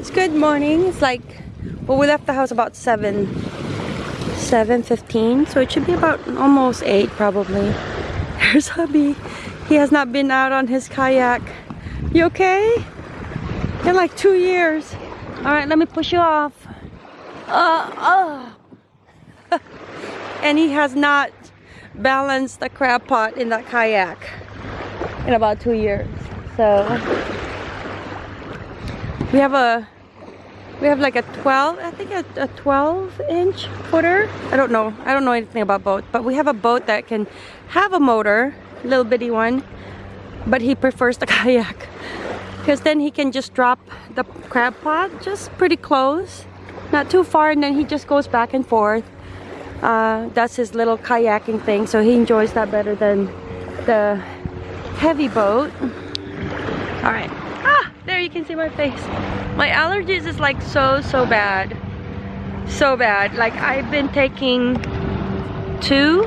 it's good morning. It's like, well, we left the house about 7, 7.15, so it should be about almost 8 probably. There's hubby. He has not been out on his kayak. You okay? In like two years. All right, let me push you off. Uh, uh. and he has not balanced the crab pot in that kayak in about two years. So we have a we have like a 12 i think a, a 12 inch footer. I don't know i don't know anything about boat but we have a boat that can have a motor little bitty one but he prefers the kayak. Because then he can just drop the crab pot just pretty close not too far and then he just goes back and forth. Uh, that's his little kayaking thing so he enjoys that better than the heavy boat. All right there you can see my face. My allergies is like so, so bad. So bad. Like I've been taking two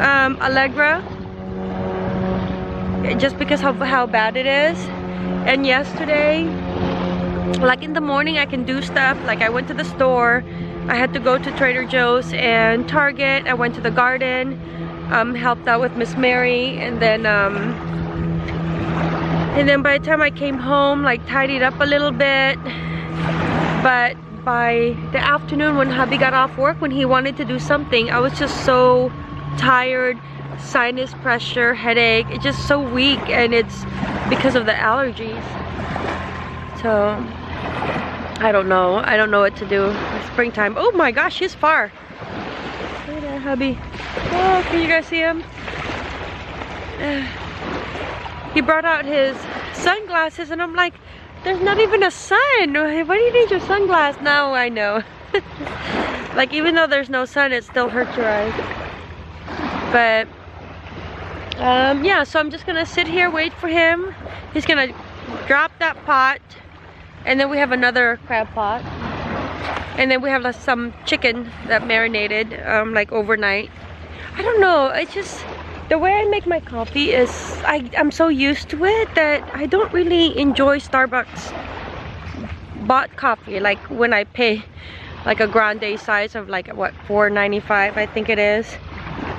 um, Allegra just because of how bad it is. And yesterday, like in the morning I can do stuff. Like I went to the store. I had to go to Trader Joe's and Target. I went to the garden, um, helped out with Miss Mary, and then um, and then by the time I came home like tidied up a little bit. But by the afternoon when hubby got off work when he wanted to do something I was just so tired sinus pressure headache. It's just so weak and it's because of the allergies. So I don't know. I don't know what to do. It's springtime. Oh my gosh he's far. At that hubby. Oh can you guys see him he brought out his sunglasses and I'm like, there's not even a sun. Why do you need your sunglasses? Now I know. like even though there's no sun, it still hurts your eyes. But um, yeah, so I'm just gonna sit here, wait for him. He's gonna drop that pot and then we have another crab pot. And then we have some chicken that marinated um, like overnight. I don't know, it's just, the way I make my coffee is I, I'm so used to it that I don't really enjoy Starbucks bought coffee like when I pay like a grande size of like what 4.95 I think it is.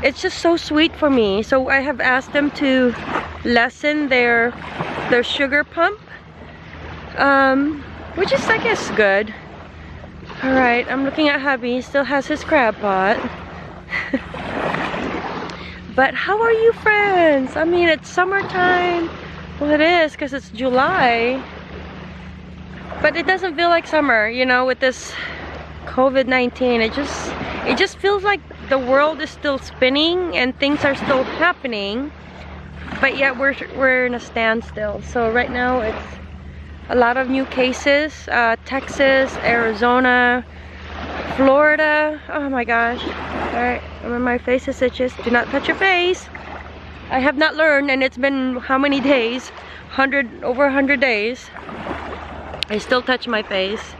It's just so sweet for me. So I have asked them to lessen their their sugar pump um, which is I guess good. All right I'm looking at hubby. He still has his crab pot But how are you friends? I mean, it's summertime. Well, it is because it's July. But it doesn't feel like summer, you know, with this COVID-19. It just, it just feels like the world is still spinning and things are still happening. But yet we're, we're in a standstill. So right now it's a lot of new cases. Uh, Texas, Arizona, Florida. Oh my gosh. Alright, my face is itches. Do not touch your face. I have not learned and it's been how many days? 100, over 100 days. I still touch my face.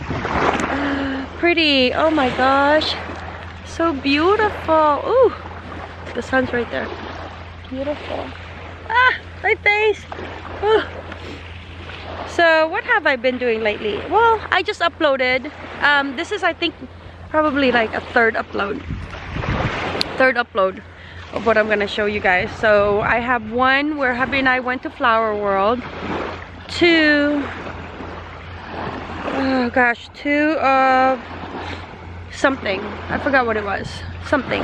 Uh, pretty. Oh my gosh. So beautiful. Ooh. The sun's right there. Beautiful. Ah, my face. Ooh. So what have I been doing lately? Well, I just uploaded. Um, this is, I think, probably like a third upload. Third upload of what I'm gonna show you guys. So I have one where hubby and I went to Flower World. Two, oh gosh, two of something. I forgot what it was. Something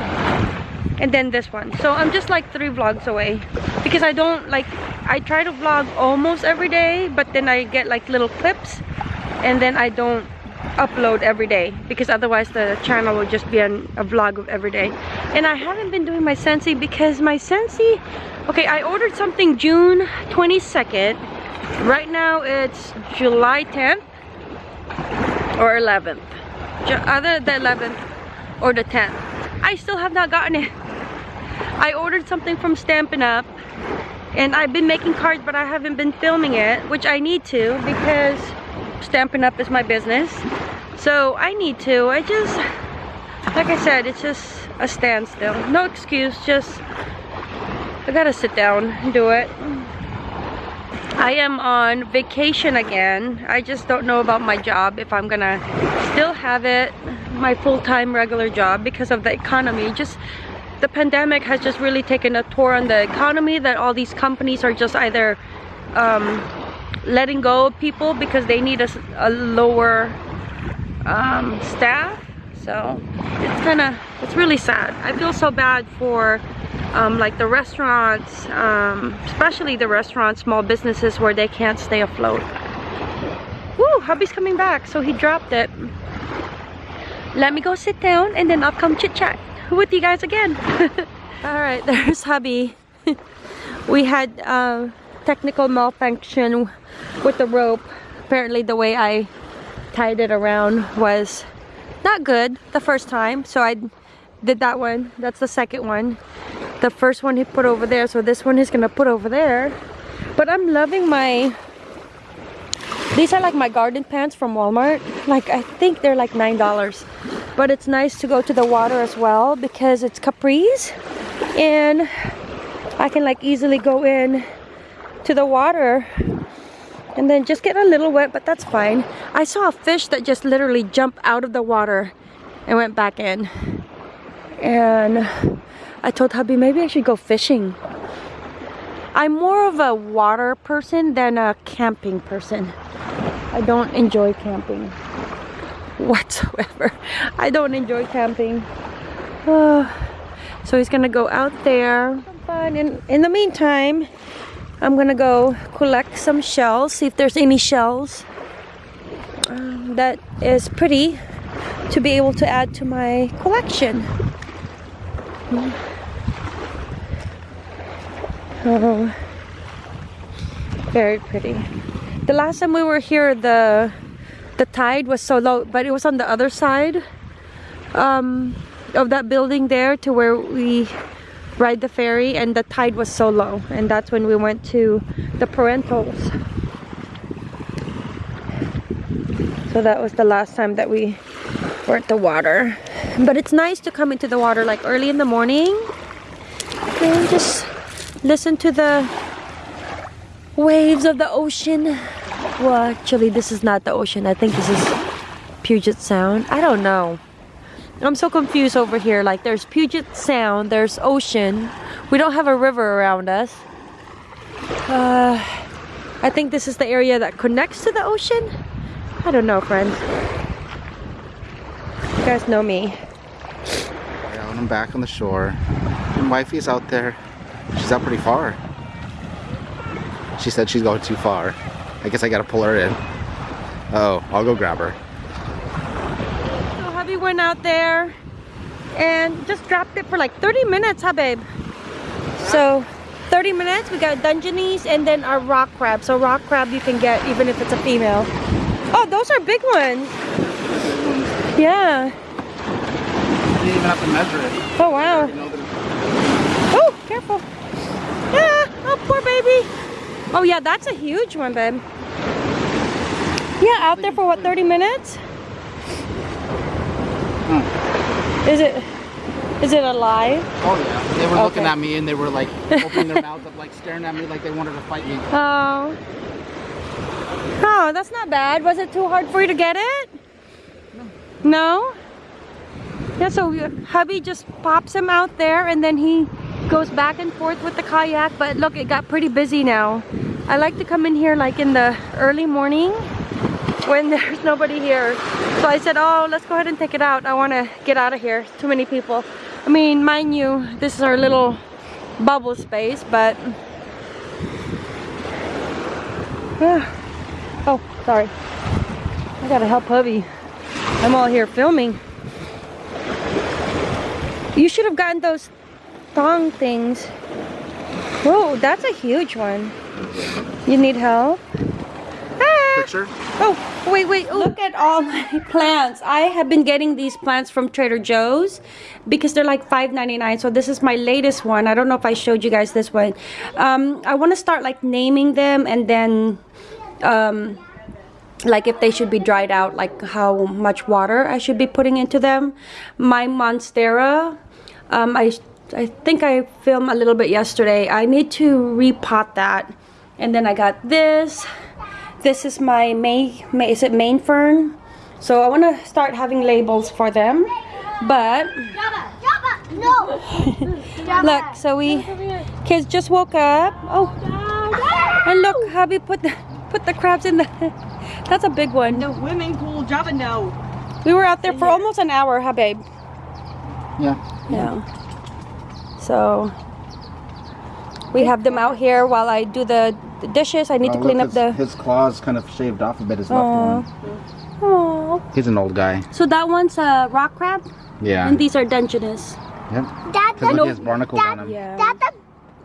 and then this one. So i'm just like three vlogs away. Because i don't like i try to vlog almost every day but then i get like little clips and then i don't upload every day. Because otherwise the channel will just be an, a vlog of every day. And i haven't been doing my Scentsy because my Scentsy okay i ordered something june 22nd right now it's july 10th or 11th either the 11th or the 10th I still have not gotten it. I ordered something from Stampin' Up and I've been making cards but I haven't been filming it which I need to because Stampin' Up is my business. So I need to. I just like I said it's just a standstill. No excuse just I gotta sit down and do it I am on vacation again. I just don't know about my job if I'm gonna still have it, my full-time regular job because of the economy. Just the pandemic has just really taken a toll on the economy that all these companies are just either um, letting go of people because they need a, a lower um, staff. So it's kind of, it's really sad. I feel so bad for um, like the restaurants, um, especially the restaurants, small businesses where they can't stay afloat. Woo, hubby's coming back, so he dropped it. Let me go sit down and then I'll come chit chat with you guys again. All right, there's hubby. we had uh, technical malfunction with the rope. Apparently the way I tied it around was not good the first time. So I did that one. That's the second one. The first one he put over there. So this one he's gonna put over there. But I'm loving my these are like my garden pants from Walmart. Like I think they're like nine dollars but it's nice to go to the water as well because it's capris and I can like easily go in to the water and then just get a little wet but that's fine I saw a fish that just literally jumped out of the water and went back in and I told hubby maybe I should go fishing I'm more of a water person than a camping person I don't enjoy camping whatsoever. I don't enjoy camping. So he's gonna go out there. And in the meantime, I'm gonna go collect some shells, see if there's any shells um, that is pretty to be able to add to my collection. Oh, very pretty. The last time we were here, the the tide was so low but it was on the other side um, of that building there to where we ride the ferry and the tide was so low and that's when we went to the parentals. So that was the last time that we were at the water but it's nice to come into the water like early in the morning and just listen to the waves of the ocean well, actually, this is not the ocean. I think this is Puget Sound. I don't know. I'm so confused over here. Like, there's Puget Sound, there's ocean. We don't have a river around us. Uh, I think this is the area that connects to the ocean. I don't know, friends. You guys know me. I'm back on the shore. And wifey's out there. She's out pretty far. She said she's going too far. I guess I gotta pull her in. Oh, I'll go grab her. So hubby went out there and just dropped it for like 30 minutes, huh babe? So 30 minutes, we got Dungeness and then our rock crab. So rock crab you can get even if it's a female. Oh, those are big ones. Yeah. You didn't even have to measure it. Oh wow. Oh, careful. Yeah, oh poor baby. Oh yeah, that's a huge one, babe. Yeah, out there for what, 30 minutes? Hmm. Is it, is it alive? Oh yeah, they were okay. looking at me and they were like opening their mouths up, like staring at me like they wanted to fight me. Oh. Oh, that's not bad. Was it too hard for you to get it? No. Yeah, so uh, hubby just pops him out there and then he goes back and forth with the kayak but look it got pretty busy now. I like to come in here like in the early morning when there's nobody here. So I said oh let's go ahead and take it out. I want to get out of here. Too many people. I mean mind you this is our little bubble space but oh sorry. I gotta help hubby I'm all here filming you should have gotten those thong things. Whoa, that's a huge one. You need help? Ah. Picture? Oh, wait, wait. Oh. Look at all my plants. I have been getting these plants from Trader Joe's because they're like $5.99. So this is my latest one. I don't know if I showed you guys this one. Um, I want to start like naming them and then um, like if they should be dried out, like how much water I should be putting into them. My Monstera, um, I I think I filmed a little bit yesterday. I need to repot that And then I got this. This is my May, May is it main fern? So I want to start having labels for them. But no. Look, so we kids just woke up. Oh, and look, hubby put the put the crabs in the. That's a big one. The swimming pool, Java, no. We were out there for almost an hour, huh, babe? Yeah. Yeah. So we have them out here while I do the, the dishes. I need to Oh, clean look, up the. his, his claws kind of shaved off a bit. His left Aw. one. Oh. He's an old guy. So that one's a rock crab, Yeah. and these are Dungeness. Yep. That's Because a, look, he has barnacles on him. Yeah. that's a,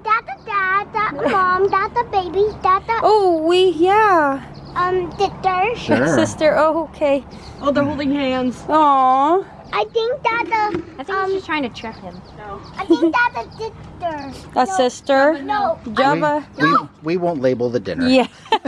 that's a dad, that's a mom, that's a baby, that's a, Oh, we yeah. Um, sister. Sure. Sister. Oh, okay. Oh, they're holding hands. Aw. I think that's a, I think um, he's just trying to trip him. No. I think that's a sister. A sister. No, Java. We, we, we won't label the dinner. Yeah. I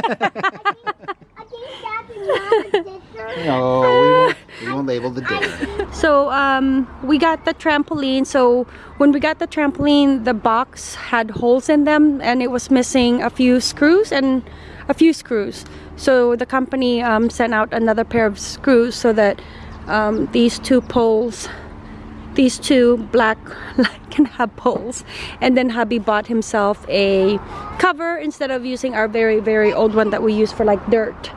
think that's not a sister. No, we won't, we won't label the dinner. So um, we got the trampoline. So when we got the trampoline, the box had holes in them, and it was missing a few screws and a few screws. So the company um, sent out another pair of screws so that um, these two poles, these two black, can have poles. And then hubby bought himself a cover instead of using our very very old one that we use for like dirt.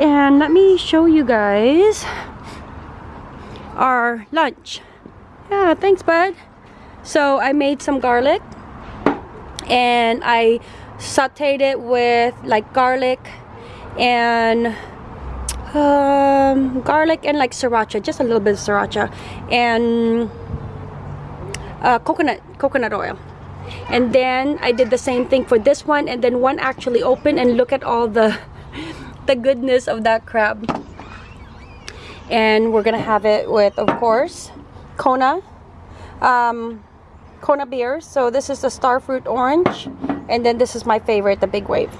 And let me show you guys our lunch. Yeah, thanks, bud. So I made some garlic and I sauteed it with like garlic and um, garlic and like sriracha, just a little bit of sriracha, and uh, coconut coconut oil. And then I did the same thing for this one, and then one actually opened and look at all the the goodness of that crab. And we're gonna have it with of course Kona um, Kona beers so this is the starfruit orange and then this is my favorite the big wave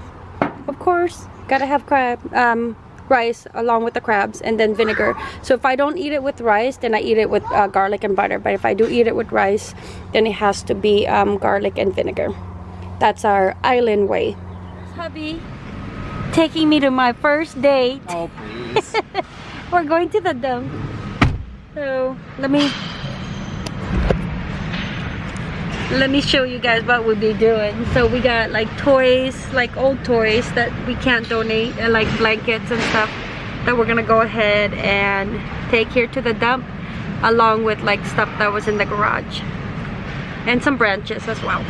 of course. Gotta have crab um, rice along with the crabs and then vinegar. So if I don't eat it with rice then I eat it with uh, garlic and butter. But if I do eat it with rice then it has to be um, garlic and vinegar. That's our island way. Hubby taking me to my first date. Oh, please. we're going to the dump. So let me let me show you guys what we'll be doing. So we got like toys, like old toys that we can't donate, and like blankets and stuff that we're gonna go ahead and take here to the dump, along with like stuff that was in the garage and some branches as well.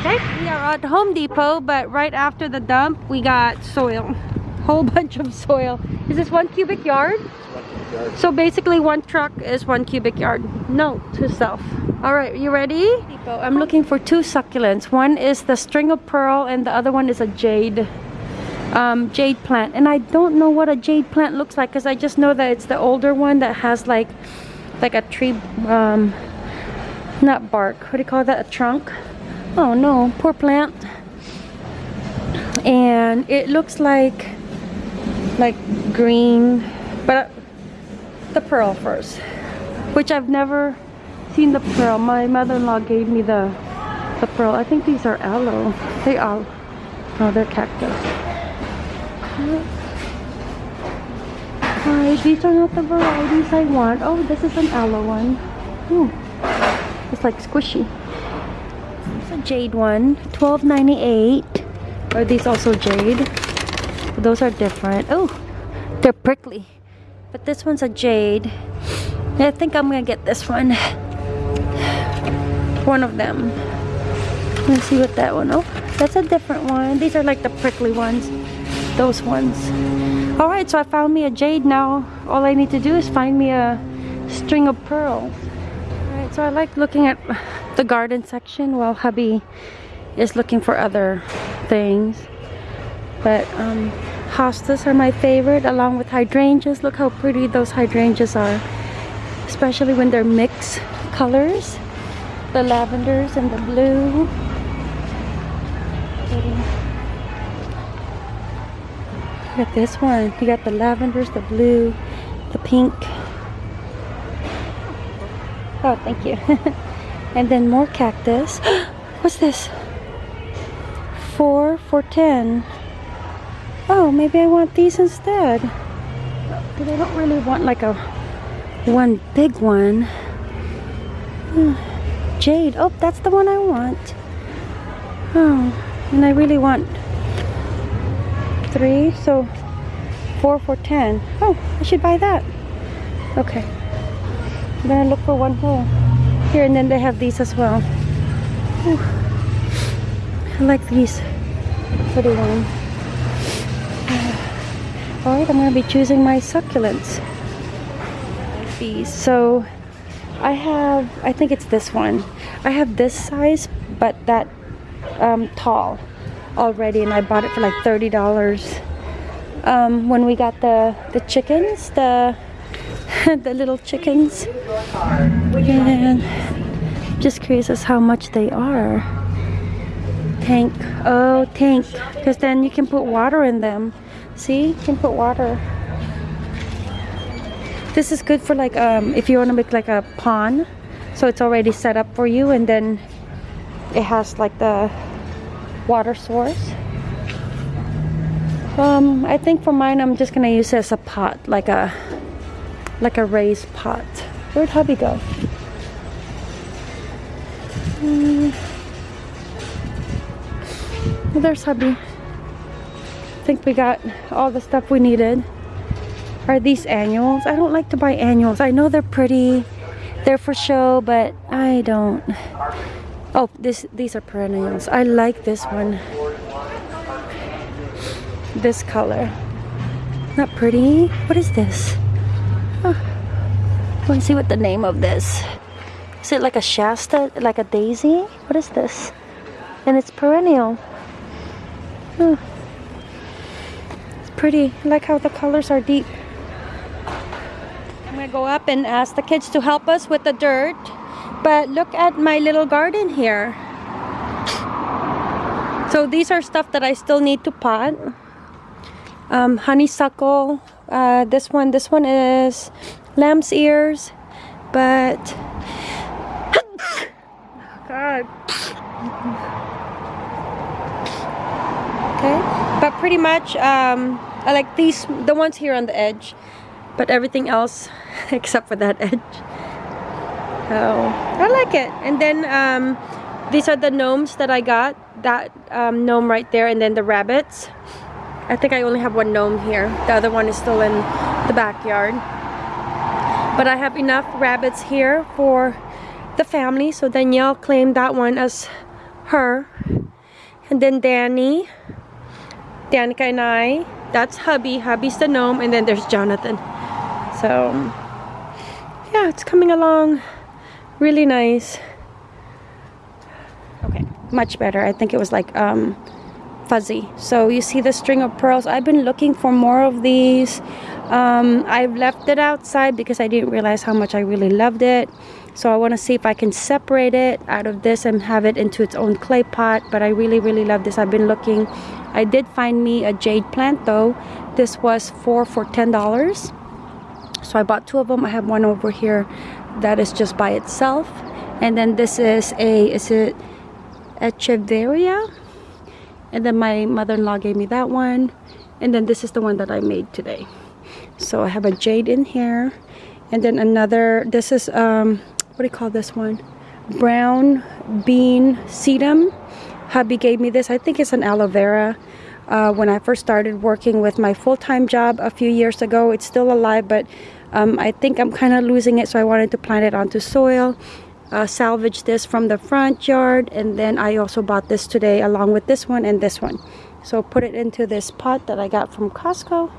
Okay, we are at Home Depot, but right after the dump, we got soil, whole bunch of soil. Is this one cubic yard? One cubic yard. So basically one truck is one cubic yard. Note to self. All right, you ready? I'm looking for two succulents. One is the string of pearl and the other one is a jade um, jade plant. And I don't know what a jade plant looks like because I just know that it's the older one that has like like a tree, um, not bark. What do you call that? A trunk? Oh no, poor plant. And it looks like like green, but uh, the pearl first, which I've never seen the pearl. My mother-in-law gave me the the pearl. I think these are aloe. They are. Oh, they're cactus. Hi, these are not the varieties I want. Oh, this is an aloe one. Ooh, it's like squishy. It's a jade one, twelve ninety eight. Are these also jade? Those are different. Oh, they're prickly. But this one's a jade. I think I'm gonna get this one. One of them. Let's see what that one. Oh, that's a different one. These are like the prickly ones. Those ones. Alright, so I found me a jade now. All I need to do is find me a string of pearls. Alright, so I like looking at the garden section while hubby is looking for other things. But um, hostas are my favorite along with hydrangeas. Look how pretty those hydrangeas are. Especially when they're mixed colors. The lavenders and the blue. Look at this one. You got the lavenders, the blue, the pink. Oh, thank you. and then more cactus. What's this? four for 10. Oh, maybe I want these instead. But I don't really want like a one big one. Jade. Oh, that's the one I want. Oh, and I really want three, so four for 10. Oh, I should buy that. Okay. I'm gonna look for one more. Here, and then they have these as well. Whew. I like these for the one. Alright, I'm gonna be choosing my succulents. These. So I have, I think it's this one. I have this size, but that um, tall already, and I bought it for like thirty dollars. Um, when we got the the chickens, the the little chickens, and just curious as how much they are. Tank, oh tank, because then you can put water in them. See, you can put water. This is good for like um, if you want to make like a pond, so it's already set up for you, and then it has like the water source. Um, I think for mine, I'm just gonna use it as a pot, like a like a raised pot. Where'd hubby go? Well, there's hubby. I think we got all the stuff we needed. Are these annuals? I don't like to buy annuals. I know they're pretty. They're for show, but I don't. Oh, this these are perennials. I like this one. This color. Not pretty. What is this? Huh. I want to see what the name of this. Is it like a Shasta, like a daisy? What is this? And it's perennial. Pretty. I like how the colors are deep. I'm gonna go up and ask the kids to help us with the dirt. But look at my little garden here. So these are stuff that I still need to pot. Um, honeysuckle. Uh, this one, this one is lamb's ears. But God. Okay, but pretty much um, I like these, the ones here on the edge, but everything else except for that edge. Oh, I like it. And then um, these are the gnomes that I got. That um, gnome right there, and then the rabbits. I think I only have one gnome here. The other one is still in the backyard. But I have enough rabbits here for the family. So Danielle claimed that one as her. And then Danny, Danica and I. That's hubby. Hubby's the gnome. And then there's Jonathan. So, yeah, it's coming along really nice. Okay, much better. I think it was like um, fuzzy. So you see the string of pearls. I've been looking for more of these. Um, I've left it outside because I didn't realize how much I really loved it. So I want to see if I can separate it out of this and have it into its own clay pot. But I really, really love this. I've been looking. I did find me a jade plant though. This was four for $10. So I bought two of them. I have one over here that is just by itself. And then this is a, is it Echeveria? And then my mother-in-law gave me that one. And then this is the one that I made today. So I have a jade in here. And then another, this is, um, what do you call this one? Brown bean sedum. Hubby gave me this. I think it's an aloe vera. Uh, when I first started working with my full-time job a few years ago. It's still alive, but um, I think I'm kind of losing it, so I wanted to plant it onto soil. Uh, salvage this from the front yard, and then I also bought this today along with this one and this one. So put it into this pot that I got from Costco.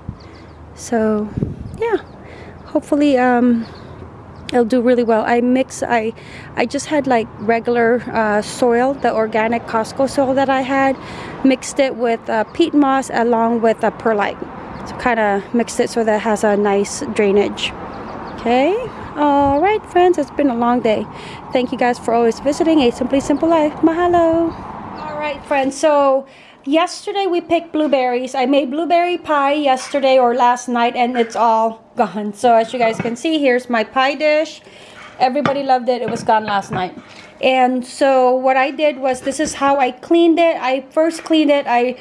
So yeah, hopefully um, it'll do really well. I mix, I, I just had like regular uh, soil, the organic Costco soil that I had, mixed it with uh, peat moss along with a perlite. So kind of mixed it so that it has a nice drainage. Okay. All right, friends. It's been a long day. Thank you guys for always visiting a Simply Simple Life. Mahalo. All right, friends. So yesterday we picked blueberries. I made blueberry pie yesterday or last night and it's all gone. So as you guys can see, here's my pie dish. Everybody loved it. It was gone last night. And so what I did was this is how I cleaned it. I first cleaned it. I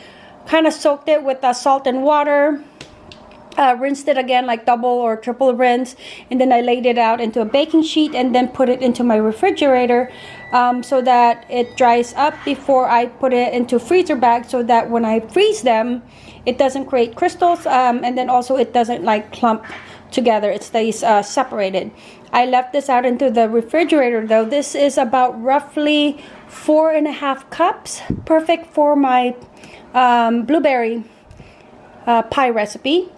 kind of soaked it with uh, salt and water. Uh, rinsed it again like double or triple rinse and then I laid it out into a baking sheet and then put it into my refrigerator um, so that it dries up before I put it into freezer bag so that when I freeze them it doesn't create crystals um, and then also it doesn't like clump together. It stays uh, separated. I left this out into the refrigerator though. This is about roughly four and a half cups perfect for my um, blueberry uh, pie recipe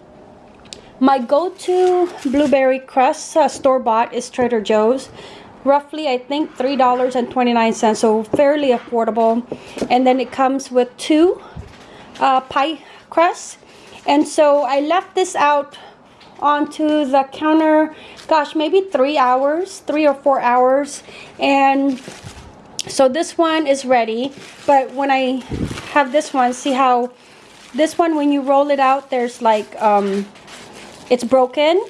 my go-to blueberry crust uh, store-bought is Trader Joe's. Roughly I think $3.29 so fairly affordable. And then it comes with two uh, pie crusts. And so I left this out onto the counter gosh maybe three hours three or four hours. And so this one is ready but when I have this one see how this one when you roll it out there's like um, it's broken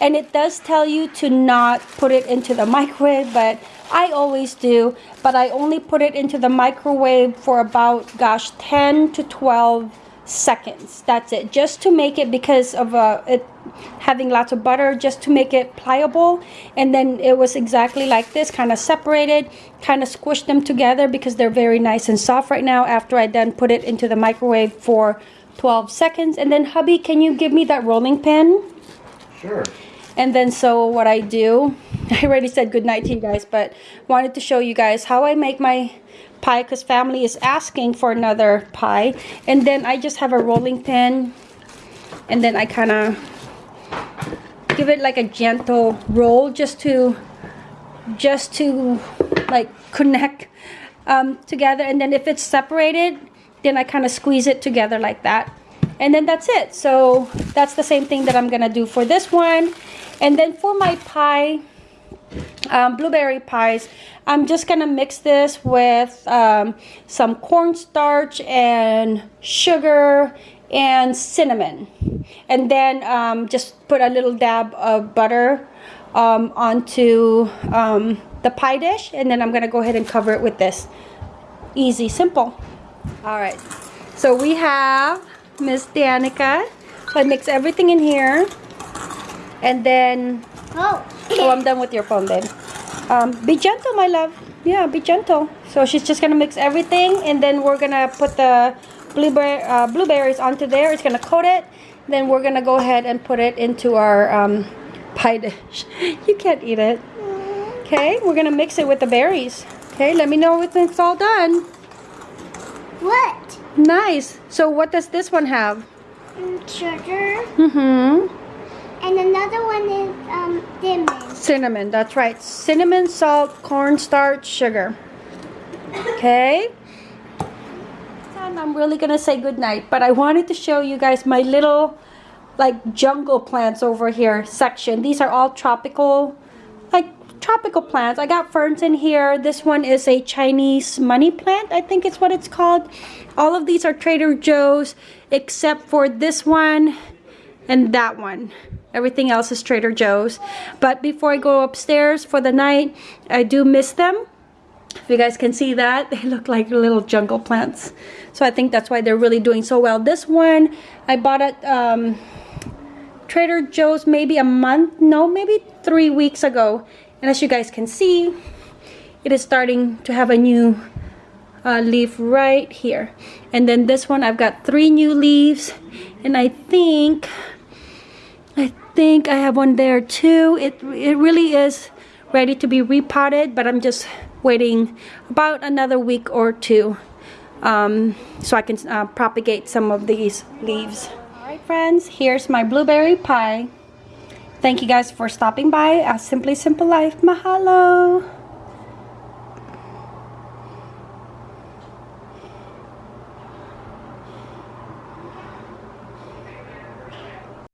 and it does tell you to not put it into the microwave but I always do. But I only put it into the microwave for about gosh 10 to 12 seconds. That's it. Just to make it because of uh, it having lots of butter just to make it pliable. And then it was exactly like this kind of separated kind of squished them together because they're very nice and soft right now after I then put it into the microwave for 12 seconds. And then hubby can you give me that rolling pin? Sure. and then so what I do I already said good night to you guys but wanted to show you guys how I make my pie because family is asking for another pie. And then I just have a rolling pin and then I kind of give it like a gentle roll just to just to like connect um, together. And then if it's separated then I kind of squeeze it together like that. And then that's it. So that's the same thing that I'm gonna do for this one. And then for my pie um, blueberry pies. I'm just gonna mix this with um, some cornstarch and sugar and cinnamon. And then um, just put a little dab of butter um, onto um, the pie dish. And then I'm gonna go ahead and cover it with this. Easy simple. All right. So we have Miss Danica. So I mix everything in here. And then Oh. Oh, I'm done with your phone, babe. Um, be gentle, my love. Yeah, be gentle. So she's just gonna mix everything, and then we're gonna put the blueberry uh, blueberries onto there. It's gonna coat it. Then we're gonna go ahead and put it into our um, pie dish. you can't eat it. Okay, we're gonna mix it with the berries. Okay, let me know when it's all done. What? Nice. So what does this one have? Mm, Sugar. Mm-hmm. And another one is um cinnamon. Cinnamon, that's right. Cinnamon, salt, cornstarch, sugar. Okay. I'm really gonna say goodnight, but I wanted to show you guys my little like jungle plants over here section. These are all tropical, like tropical plants. I got ferns in here. This one is a Chinese money plant, I think it's what it's called. All of these are Trader Joe's except for this one and that one. Everything else is Trader Joe's. But before I go upstairs for the night, I do miss them. If you guys can see that, they look like little jungle plants. So I think that's why they're really doing so well. This one, I bought at um, Trader Joe's maybe a month, no, maybe three weeks ago. And as you guys can see, it is starting to have a new uh, leaf right here. And then this one, I've got three new leaves. And I think, I think I have one there too. It, it really is ready to be repotted, but I'm just waiting about another week or two um, so I can uh, propagate some of these leaves. Alright friends, here's my blueberry pie. Thank you guys for stopping by A Simply Simple Life. Mahalo!